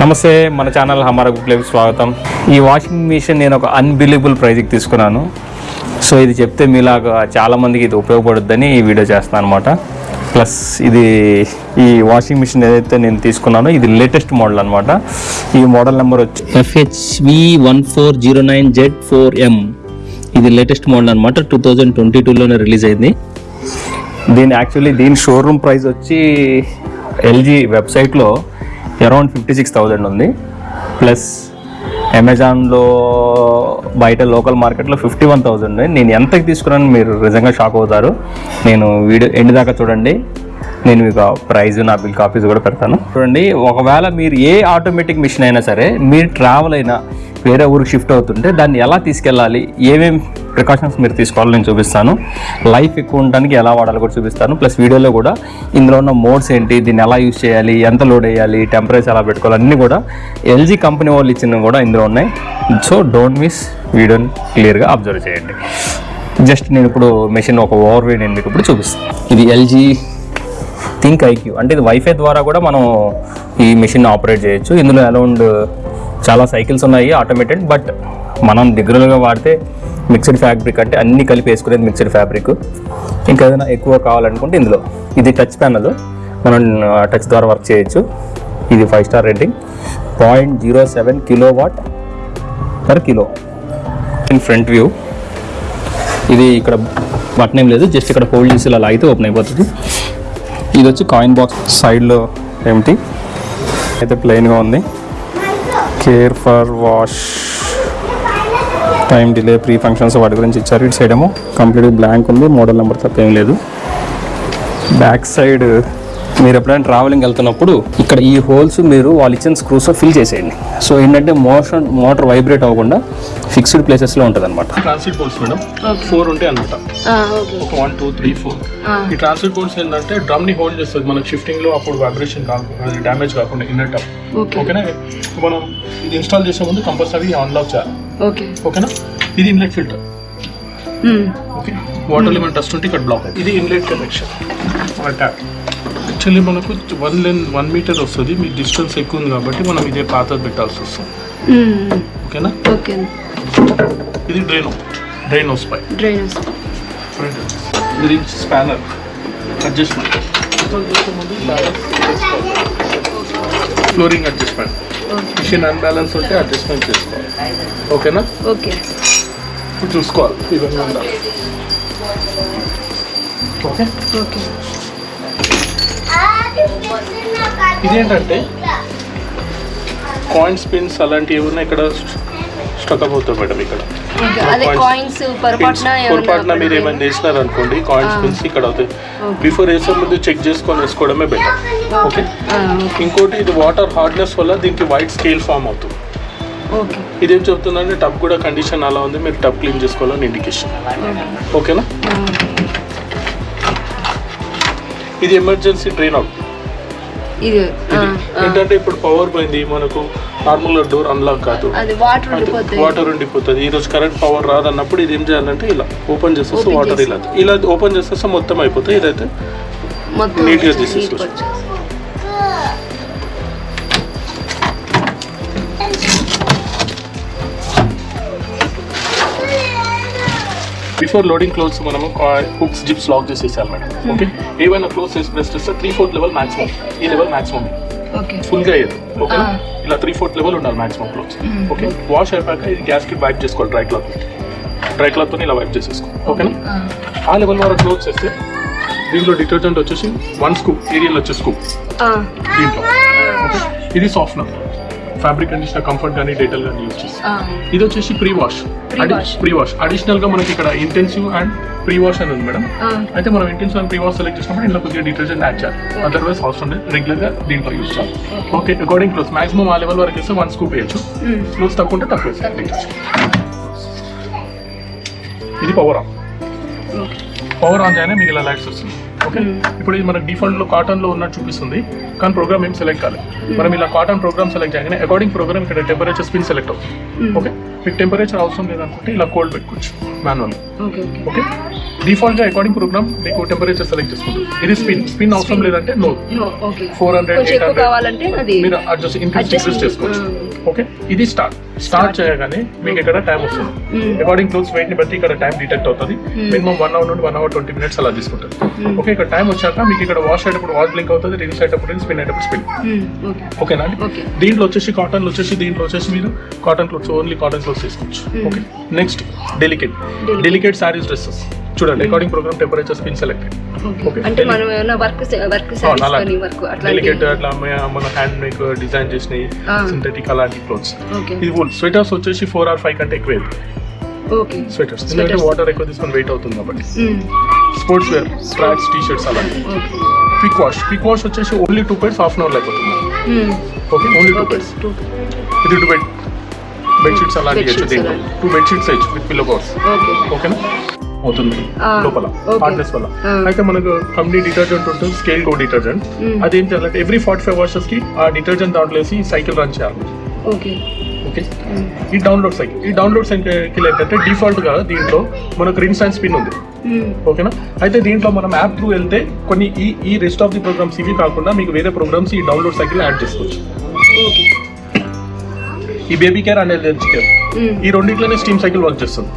నమస్తే మన ఛానల్ హమారా గుప్లేకి స్వాగతం. ఈ వాషింగ్ మిషన్ నేను ఒక అన్బిలీబుల్ ప్రైజ్కి తీసుకున్నాను. సో ఇది చెప్తే మీలాగా చాలామందికి ఇది ఉపయోగపడుద్దని ఈ వీడియో చేస్తాను అనమాట ప్లస్ ఇది ఈ వాషింగ్ మిషన్ ఏదైతే నేను తీసుకున్నానో ఇది లేటెస్ట్ మోడల్ అనమాట ఈ మోడల్ నెంబర్ వచ్చి FHV one four zero nine Z four M ఇది లేటెస్ట్ మోడల్ అనమాట టూ థౌజండ్ ట్వంటీ టూలోనే రిలీజ్ అయింది. దీని యాక్చువల్లీ దీని షోరూమ్ ప్రైస్ వచ్చి ఎల్జీ వెబ్సైట్లో అరౌండ్ ఫిఫ్టీ సిక్స్ థౌజండ్ ఉంది. ప్లస్ అమెజాన్లో బయట లోకల్ మార్కెట్లో ఫిఫ్టీ వన్ థౌజండ్ నేను ఎంతకి తీసుకున్నాను మీరు నిజంగా షాక్ అవుతారు. నేను వీడియో ఎండ్ దాకా చూడండి. నేను మీకు ప్రైజ్ నా బిల్ కాపీస్ కూడా పెడతాను. చూడండి ఒకవేళ మీరు ఏ ఆటోమేటిక్ మిషన్ అయినా సరే మీరు ట్రావెల్ అయినా వేరే ఊరికి షిఫ్ట్ అవుతుంటే దాన్ని ఎలా తీసుకెళ్ళాలి? ఏమేమి ప్రికాషన్స్ మీరు తీసుకోవాలో నేను చూపిస్తాను. లైఫ్ ఎక్కువ ఉండడానికి ఎలా వాడాలో కూడా చూపిస్తాను. ప్లస్ వీడియోలో కూడా ఇందులో ఉన్న మోడ్స్ ఏంటి? దీన్ని ఎలా యూజ్ చేయాలి? ఎంత లోడ్ వేయాలి? టెంపరేచర్ ఎలా పెట్టుకోవాలి? అన్నీ కూడా ఎల్జీ కంపెనీ వాళ్ళు ఇచ్చినవి కూడా ఇందులో ఉన్నాయి. సో డోంట్ మిస్ వీడియోని క్లియర్గా అబ్జర్వ్ చేయండి. జస్ట్ నేను ఇప్పుడు మెషిన్ ఒక ఓవర్ వ్యూ నేను మీకు ఇప్పుడు చూపిస్తాను. ఇది ఎల్జీ థింక్ ఐక్యూ అంటే ఇది వైఫై ద్వారా కూడా మనం ఈ మెషిన్ ఆపరేట్ చేయొచ్చు. ఇందులో అరౌండ్ చాలా సైకిల్స్ ఉన్నాయి ఆటోమేటెడ్ బట్ మనం దగ్గరగా వాడితే మిక్స్డ్ ఫ్యాబ్రిక్ అంటే అన్ని కలిపి వేసుకునేది మిక్స్డ్ ఫ్యాబ్రిక్ ఇంకా ఏదైనా ఎక్కువ కావాలనుకుంటే ఇందులో. ఇది టచ్ ప్యానల్ మనం టచ్ ద్వారా వర్క్ చేయొచ్చు. ఇది five star rating point zero seven kilowatt per kilo in front view ఇది ఇక్కడ బటన్ ఏం లేదు జస్ట్ ఇక్కడ హోల్డ్ చేసి ఇలా లాగితే ఓపెన్ అయిపోతుంది. ఇది వచ్చి కాయిన్ బాక్స్ సైడ్లో ఏమిటి అయితే ప్లెయిన్గా ఉంది. Care for wash time delay pre functions వాటి గురించి ఇచ్చారు. ఇటు సైడ్ ఏమో కంప్లీట్ బ్లాంక్ ఉంది. మోడల్ నెంబర్ తప్ప ఏం లేదు. బ్యాక్ సైడ్ మీరు ఎప్పుడైనా ట్రావెలింగ్ వెళ్తున్నప్పుడు ఇక్కడ ఈ హోల్స్ మీరు వాళ్ళు ఇచ్చిన స్క్రూస్ ఫిల్ చేసేయండి. సో ఏంటంటే మోషన్ మోటార్ వైబ్రేట్ అవ్వకుండా ఫిక్స్డ్ ప్లేసెస్లో ఉంటుంది అనమాట ట్రాన్సిట్ పోల్స్ మేడం ఫోర్ ఉంటాయి అనమాట ఓకే ఒక వన్ టూ త్రీ ఫోర్ ఈ ట్రాన్సిట్ పోల్స్ ఏంటంటే డ్రమ్ని హోల్డ్ చేస్తుంది. మనకి షిఫ్టింగ్లో అప్పుడు వైబ్రేషన్ కాకుండా డ్యామేజ్ కాకుండా ఇన్నర్ టప్ ఓకే ఓకేనా మనం ఇది ఇన్స్టాల్ చేసే ముందు కంపల్సరీ అన్లాక్ చేయాలి. ఓకే ఓకేనా ఇది inlet filter okay water limit dust ఉంటే ఇక్కడ బ్లాక్ ఇది ఇన్లెట్ కనెక్షన్ ట్యాప్ యాక్చువల్లీ మనకు వన్ లెన్ వన్ మీటర్ వస్తుంది. మీ డిస్టెన్స్ ఎక్కువ ఉంది కాబట్టి మనం ఇదే పాతది పెట్టాల్సి వస్తుంది. ఓకేనా? ఓకే. ఇది డ్రైన్. డ్రైన్ హౌస్ పై డ్రైనర్స్ ఇది spanner. Adjustment. Flooring adjustment. Machine unbalance ఉంటే అడ్జస్ట్మెంట్ చేసుకోవాలి. ఓకేనా? ఓకే. ఇప్పుడు చూసుకోవాలి. ఇవన్నీ ఉండాలి. ఓకే? ఓకే. ఇదేంటంటే కాయిన్స్ పిన్స్ అలాంటివి ఏమన్నా ఇక్కడ స్టక్ అవుతాయి మేడం ఇక్కడ. పొరపాటున పొరపాటున మీరు ఏమైనా వేసినారు అనుకోండి కాయిన్స్ పిన్స్ ఇక్కడ అవుతాయి. బిఫోర్ వేసే ముందు చెక్ చేసుకొని వేసుకోవడమే బెటర్ ఓకే ఇంకోటి ఇది వాటర్ హార్డ్నెస్ వల్ల దీనికి వైట్ స్కేల్ ఫామ్ అవుతుంది. ఓకే ఇదేం చెప్తుందంటే టబ్ కూడా కండిషన్ అలా ఉంది మీరు టబ్ క్లీన్ చేసుకోవాలని ఇండికేషన్ ఓకేనా ఇది ఎమర్జెన్సీ డ్రైన్ అవుట్ ఇది ఏంటంటే ఇప్పుడు పవర్ పోయింది మనకు. నార్మల్ డోర్ అన్లాక్ కాదు. వాటర్ ఉండిపోతుంది. ఈ రోజు కరెంట్ పవర్ రాదన్నప్పుడు ఇది ఏం చేయాలంటే ఇలా ఓపెన్ చేసేస్తే వాటర్ ఇలా. ఇలా ఓపెన్ చేసేస్తే మొత్తం అయిపోతుంది ఇదైతే మొత్తం neat గా neat తీసేసుకోవచ్చు. బిఫోర్ లోడింగ్ క్లోత్స్ మనము హుక్స్ జిప్స్ లాక్ చేసేసాలి మేడం. ఓకే ఏవైనా క్లోత్స్ వేసి ప్రెస్ చేస్తే త్రీ ఫోర్త్ లెవెల్ మాక్సిమం ఈ లెవెల్ మాక్సిమం ఓకే ఫుల్గా అయ్యేది. Okay Ah. ఇలా త్రీ ఫోర్త్ లెవెల్ ఉండాలి మాక్సిమం క్లోత్స్ ఓకే వాష్ అయిపోయాక ఇది గ్యాస్కి వైప్ చేసుకోవాలి డ్రై క్లాత్ డ్రై క్లాత్తో ఇలా వైప్ చేసేసుకో. ఓకేనా ఆ లెవెల్ వరకు క్లోత్స్ వేస్తే దీంట్లో డిటర్జెంట్ వచ్చేసి వన్ స్కూప్ ఏరియల్ వచ్చే స్కూప్ దీంట్లో. ఓకే ఇది సాఫ్ట్నర్ ఫ్యాబ్రిక్ కండిషనర్ కంఫర్ట్ కానీ డేటల్ కానీ యూజ్ చేస్తాం ఇది వచ్చేసి ప్రీ వాష్. ప్రీ వాష్ అడిషనల్గా మనకి ఇక్కడ ఇంటెన్సివ్ అండ్ ప్రీ వాష్ అని ఉంది మేడం. అయితే మనం intensive and pre wash select చేసినప్పుడు ఇంట్లో కొద్దిగా డిటర్జెంట్ యాడ్ చేయాలి. అదర్వైజ్ అవసరం లేదు రెగ్యులర్గా దీంట్లో యూజ్ చేయాలి. ఓకే. అకార్డింగ్ క్లోజ్ మాక్సిమం ఆ లెవెల్ వరకు వేస్తే వన్ స్కూప్ వేయచ్చు. క్లోజ్ తక్కువ ఉంటే తక్కువ ఇది పవర్ ఆన్ పవర్ ఆన్ చేయగానే మీకు ఇలా లైట్స్ వస్తుంది ఓకే? ఇప్పుడు ఇది మనకి డిఫాల్ట్లో కాటన్లో ఉన్నట్టు చూపిస్తుంది. కానీ ప్రోగ్రామ్ ఏం సెలెక్ట్ కాలేదు మనం ఇలా కాటన్ ప్రోగ్రామ్ సెలెక్ట్ చేయగానే అకార్డింగ్ ప్రోగ్రామ్ ఇక్కడ టెంపరేచర్ స్పిన్ సెలెక్ట్ అవుతుంది. ఓకే? మీకు టెంపరేచర్ అవసరం లేదనుకుంటే ఇలా కోల్డ్ పెట్టుకోవచ్చు. Manual okay? ఓకే ఓకే డిఫాల్ట్గా అకార్డింగ్ ప్రోగ్రామ్ మీకు టెంపరేచర్ సెలెక్ట్ చేసుకుంటుంది ఇది స్పిన్ స్పిన్ అవసరం లేదంటే నో ఫోర్ హండ్రెడ్ ఎయిట్ మీరు అడ్జస్ట్ ఇంక్రీస్ చేసుకోవచ్చు. ఓకే ఇది స్టార్ట్ స్టార్ట్ చేయగానే మీకు ఇక్కడ టైం వస్తుంది. Mm. అకార్డింగ్ క్లోత్స్ వెయిట్ని బట్టి ఇక్కడ టైం డిటెక్ట్ అవుతుంది. మినిమం వన్ అవర్ నుండి వన్ అవర్ ట్వంటీ మినిట్స్ అలా తీసుకుంటుంది. ఓకే ఇక్కడ టైం వచ్చాక మీకు ఇక్కడ వాష్ అయ్యేటప్పుడు వాష్ బ్లింక్ అవుతుంది రిలీజ్ అయ్యేటప్పుడు స్పిన్ అయ్యేటప్పుడు స్పిన్ ఓకేనా అండి? దీంట్లో వచ్చేసి కాటన్ వచ్చేసి దీంట్లో వచ్చేసి మీరు cotton clothes only cotton clothes తీసుకోవచ్చు. Okay next delicate. Delicate saris dresses చూడండి according programme temperature spin selected okay. అంటే మనం ఏమైనా work work saris work delicate అట్లా అట్లా మన- హ్యాండ్ మేక్ డిజైన్ చేసినవి Ah. సింథటిక్ అలాంటి క్లోత్స్ ఓకే ఇది వూల్ స్వెటర్స్ వచ్చేసి ఫోర్ ఆర్ ఫైవ్ కంటే ఎక్కువ ఓకే స్వెటర్స్ ఎందుకంటే. వాటర్ ఎక్కువ తీసుకొని వెయిట్ అవుతుంది కాబట్టి. స్పోర్ట్స్ వేర్ స్ట్రాట్స్ టీ షర్ట్స్ అలాంటి క్విక్ వాష్ క్విక్ వాష్ వచ్చేసి only two pairs half an hour అయిపోతుంది ఓకే ఓన్లీ టూ టూ ఇది టూ బెడ్ బెడ్షీట్స్ అలాంటి Bedsheets వేయచ్చు దీంట్లో. అలాంటి. టూ బెడ్షీట్స్ వేయచ్చు విత్ పిల్లో కవర్స్ ఓకే ఓకేనా అవుతుంది. లోపల. హార్డ్నెస్ వల్ల. అయితే మనకు కంపెనీ డిటర్జెంట్ ఉంటుంది స్కేల్ గో డిటర్జెంట్. అదేం చేయాలంటే ఎవ్రీ ఫార్టీ ఫైవ్ వాషెస్కి ఆ డిటర్జెంట్ దాంట్లో వేసి సైకిల్ రన్ చేయాలి. ఓకే. ఓకే? ఈ డౌన్లోడ్ సైకిల్ ఈ డౌన్లోడ్ సైకిల్ ఏంటంటే డిఫాల్ట్గా దీంట్లో మనకు రిన్స్ అండ్ స్పిన్ ఉంది ఓకేనా? అయితే దీంట్లో మనం యాప్ త్రూ వెళ్తే కొన్ని ఈ ఈ రెస్ట్ ఆఫ్ ది ప్రోగ్రామ్స్ ఇవి కాకుండా మీకు వేరే ప్రోగ్రామ్స్ ఈ డౌన్లోడ్ సైకిల్ యాడ్ చేసుకోవచ్చు. ఓకే. ఈ baby care and LH care ఈ రెండిట్లోనే స్టీమ్ సైకిల్ వర్క్ చేస్తుంది.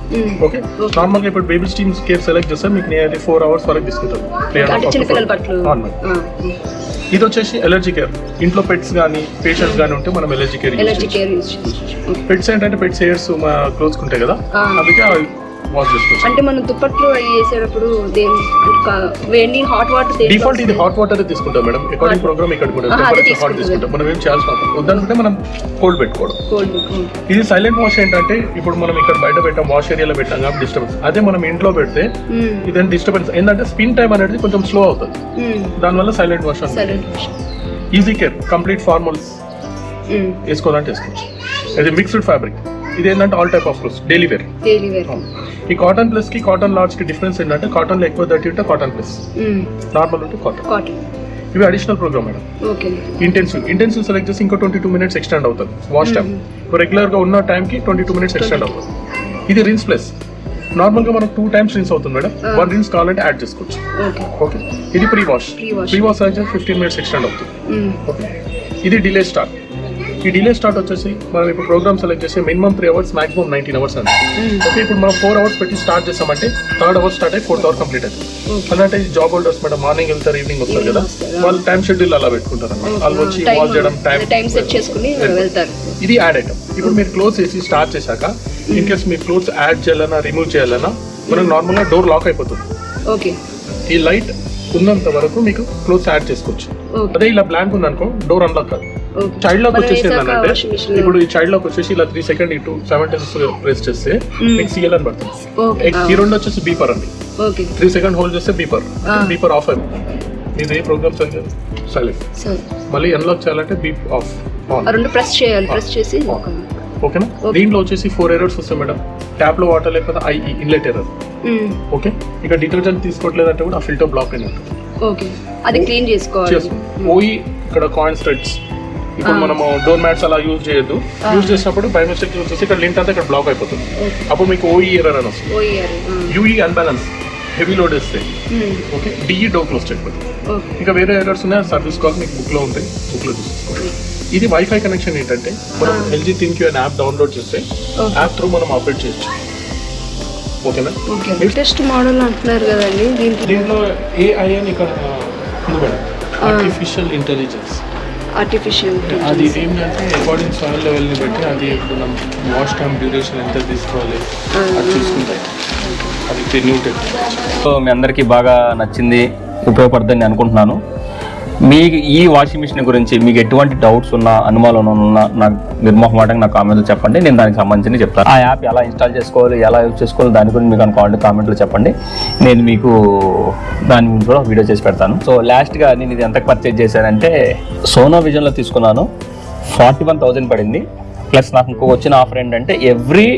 ఓకే నార్మల్గా ఇప్పుడు బేబీ స్టీమ్ కేర్ సెలెక్ట్ చేస్తే మీకు నియర్లీ ఫోర్ అవర్స్ వరకు బట్టలు Normal. ఇది వచ్చేసి ఎలర్జీ కేర్ ఇంట్లో పెట్స్ కానీ పేషెంట్స్ కానీ ఉంటే మనం ఎలర్జీ కేర్ పెట్స్ ఏంటంటే పెట్స్ హెయిర్స్ క్లోత్స్ ఉంటాయి కదా. Ah. అందుకే అంటే మనం దుప్పట్లు కా- వేడి హాట్ వాటర్ డిఫాల్ట్ ఇది హాట్ వాటర్ తీసుకుంటాం మేడం. అకార్డింగ్ ప్రోగ్రామ్ ఇక్కడ కూడా టెంపరేచర్ హాట్. తీసుకుంటాం మనం ఏం చేయాల్సిన. వద్దనుకుంటే మనం కోల్డ్ పెట్టుకోవడం. ఇది సైలెంట్ వాష్ ఏంటంటే ఇప్పుడు మనం ఇక్కడ బయట పెట్టాం వాష్ ఏరియాలో పెట్టాం కాబట్టి డిస్టర్బెన్స్ అదే మనం ఇంట్లో పెడితే ఇదేంటి డిస్టర్బెన్స్ ఏంటంటే స్పిన్ టైం అనేది కొంచెం స్లో అవుతుంది. దానివల్ల silent wash easy care complete formals వేసుకోవాలంటే వేసుకోవచ్చు. ఇది మిక్స్డ్ ఫ్యాబ్రిక్ ఇది ఏంటంటే all type of clothes daily wear ఈ కాటన్ ప్లస్కి కాటన్ లార్జ్కి డిఫరెన్స్ ఏంటంటే కాటన్లో ఎక్కువ దట్టి ఉంటే కాటన్ ప్లస్ నార్మల్ ఉంటే కాటన్ ఇవి additional programme madam intensive intensive select చేసి ఇంకో ట్వంటీ టూ మినిట్స్ ఎక్స్టెండ్ అవుతుంది వాష్ టైం రెగ్యులర్గా ఉన్న టైం కి ట్వంటీ టూ మినిట్స్ ఎక్స్టెండ్ అవుతుంది. ఇది రిన్స్ ప్లస్ నార్మల్గా మనకు టూ టైమ్స్ రిన్స్ అవుతుంది మేడం. వన్ రిన్స్ కావాలంటే యాడ్ చేసుకోవచ్చు. ఓకే ఇది ప్రీ వాష్. ప్రీ వాష్ అయితే ఫిఫ్టీన్ మినిట్స్ ఎక్స్టెండ్ అవుతుంది ఓకే ఇది డిలే స్టార్ట్ ఈ డిలే స్టార్ట్ వచ్చేసి మనం ఇప్పుడు ప్రోగ్రామ్ సెలెక్ట్ చేసి minimum three hours maximum nineteen hours అండి ఓకే ఇప్పుడు మనం ఫోర్ అవర్స్ పెట్టి స్టార్ట్ చేసామంటే థర్డ్ అవర్ స్టార్ట్ అయ్యి ఫోర్త్ అవర్ కంప్లీట్ అవుతుంది Okay. అంటే జాబ్ హోల్డర్స్ మేడం మార్నింగ్ వెళ్తారు ఈవినింగ్ వస్తారు కదా. వాళ్ళు టైం షెడ్యూల్ అలా పెట్టుకుంటారు అన్నమాట. వాళ్ళు వచ్చి వాచ్ చేయడం టైం సెట్ చేసుకుని వెళ్తారు. ఇది యాడ్ ఐటమ్ ఇప్పుడు మీరు క్లోజ్ చేసి స్టార్ట్ చేశాక ఇన్ కేస్ మీరు క్లోజ్ యాడ్ చేయాలన్నా రిమూవ్ చేయాలన్నా మనకు నార్మల్గా డోర్ లాక్ అయిపోతుంది. ఓకే ఈ లైట్ ఉన్నంత వరకు మీకు క్లోజ్ యాడ్ చేసుకోవచ్చు. అదే ఇలా బ్లాంక్ ఉందనుకో డోర్ అన్లాక్ కాదు. చైల్డ్ లాక్ మనం వచ్చేసి వేసాక ఏంటంటే washing machine. లో- ఇప్పుడు ఈ చైల్డ్ లాక్ వచ్చేసి ఇలా త్రీ సెకండ్ ఇటు సెవెన్ టెన్స్ ప్రెస్ చేస్తే Mm. మీకు సిఎల్ అని పడుతుంది. ఓకే ఈ రెండు వచ్చేసి బీపర్ అండి. ఓకే త్రీ సెకండ్ హోల్డ్ చేస్తే బీపర్ Ah. బీపర్ ఆఫ్ అయిపోతుంది ఇది ఏ ప్రోగ్రామ్ సైలెంట్ సరే మళ్ళీ అన్లాక్ చేయాలంటే బీప్ ఆఫ్ రెండు ప్రెస్ చేయాలి ప్రెస్ చేసి ఓకేనా Okay. దీంట్లో వచ్చేసి ఫోర్ ఎర్రర్స్ వస్తాయి మేడం. ట్యాప్లో వాటర్ లేకపోతే ఐ ఇన్లెట్ ఎర్రర్. ఓకే ఇక డిటర్జెంట్ తీసుకోవట్లేదంటే కూడా ఆ ఫిల్టర్ బ్లాక్ అయిన ఓకే అది క్లీన్ చేసుకోవాలి. ఓయి ఇక్కడ కాయిన్ థ్రెడ్స్ ఇప్పుడు. మనము డోర్ మ్యాట్స్ అలా యూజ్ చేయొద్దు. యూజ్ చేసినప్పుడు బై మిస్టేక్ వచ్చేసి ఇక్కడ లింక్ అంతా ఇక్కడ బ్లాక్ అయిపోతుంది. అప్పుడు మీకు ఓఈ ఎర్రర్ అని వస్తుంది. యూఈ అన్బ్యాలెన్స్ హెవీ లోడ్ వేస్తే ఓకే డిఈ డో క్లోజ్ చేయకపోతే ఇంకా వేరే ఎర్రర్స్ ఉన్నాయి? సర్వీస్ కాల్ మీకు బుక్లో ఉంటాయి. బుక్లో చూసుకోండి. ఇది వైఫై కనెక్షన్ ఏంటంటే మనం. ఎల్జీ థింక్ యూ అనే యాప్ డౌన్లోడ్ చేస్తే యాప్ త్రూ మనం ఆపరేట్ చేయొచ్చు. ఓకేనా ఓకే లేటెస్ట్ మోడల్ అంటున్నారు కదండి దీంట్లో ఏఐ అని ఇక్కడ ఆర్టిఫిషియల్ ఇంటెలిజెన్స్ ఆర్టిఫిషియల్ అది ఏంటంటే అకార్డింగ్ సాయిల్ లెవెల్ని బట్టి అది ఇప్పుడు మనం వాష్ టైం డ్యూరేషన్ ఎంత తీసుకోవాలి అది చూసుకుంటాయి. అది న్యూ టెక్నాలజీ సో మీ అందరికీ బాగా నచ్చింది ఉపయోగపడుతుందని నేను అనుకుంటున్నాను. మీ ఈ వాషింగ్ మిషన్ గురించి మీకు ఎటువంటి డౌట్స్ ఉన్నా అనుమానం ఉన్నా నాకు నిర్మోహమాటంగా నా కామెంట్లో చెప్పండి. నేను దానికి సంబంధించి చెప్తాను. ఆ యాప్ ఎలా ఇన్స్టాల్ చేసుకోవాలి ఎలా యూజ్ చేసుకోవాలి దాని గురించి మీకు అనుకోండి కామెంట్లో చెప్పండి. నేను మీకు దాని గురించి కూడా వీడియో చేసి పెడతాను. సో లాస్ట్గా నేను ఇది ఎంత పర్చేజ్ చేశానంటే సోనో విజన్లో తీసుకున్నాను. ఫార్టీ వన్ థౌజండ్ పడింది. ప్లస్ నాకు ఇంకొక వచ్చిన ఆఫర్ ఏంటంటే ఎవ్రీ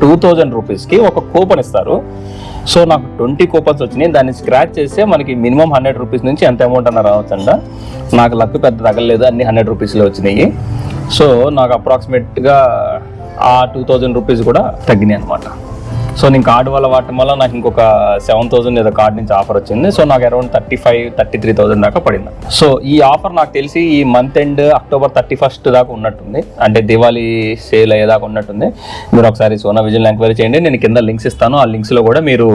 టూ థౌజండ్ రూపీస్కి ఒక కూపన్ ఇస్తారు. సో నాకు ట్వంటీ కూపన్స్ వచ్చినాయి. దాన్ని స్క్రాచ్ చేస్తే మనకి మినిమం హండ్రెడ్ రూపీస్ నుంచి ఎంత అమౌంట్ అన్న రావచ్చండ నాకు లక్ పెద్ద తగలలేదు అన్ని హండ్రెడ్ రూపీస్లో వచ్చినాయి. సో నాకు అప్రాక్సిమేట్గా ఆ టూ థౌజండ్ రూపీస్ కూడా తగ్గినాయి అనమాట సో నేను కార్డు వల్ల వాడటం వల్ల నాకు ఇంకొక సెవెన్ థౌసండ్ ఏదో కార్డ్ నుంచి ఆఫర్ వచ్చింది. సో నాకు around thirty five thirty three thousand దాకా పడింది. సో ఈ ఆఫర్ నాకు తెలిసి ఈ month end October thirty first దాకా ఉన్నట్టుంది. అంటే దివాళీ సేల్ అయ్యేదాకా ఉన్నట్టుంది. మీరు ఒకసారి సోనా విజన్ ఎంక్వైరీ చేయండి. నేను కింద లింక్స్ ఇస్తాను. ఆ లింక్స్లో కూడా మీరు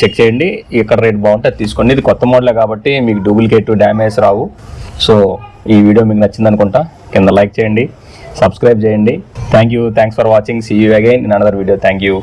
చెక్ చేయండి. ఎక్కడ రేట్ బాగుంటే అది తీసుకోండి. ఇది కొత్త మోడలే కాబట్టి మీకు డూప్లికేట్ డ్యామేజ్ రావు. సో ఈ వీడియో మీకు నచ్చింది అనుకుంటా కింద లైక్ చేయండి. సబ్స్క్రైబ్ చేయండి. Thank you. Thanks for watching. See you again in another video. Thank you.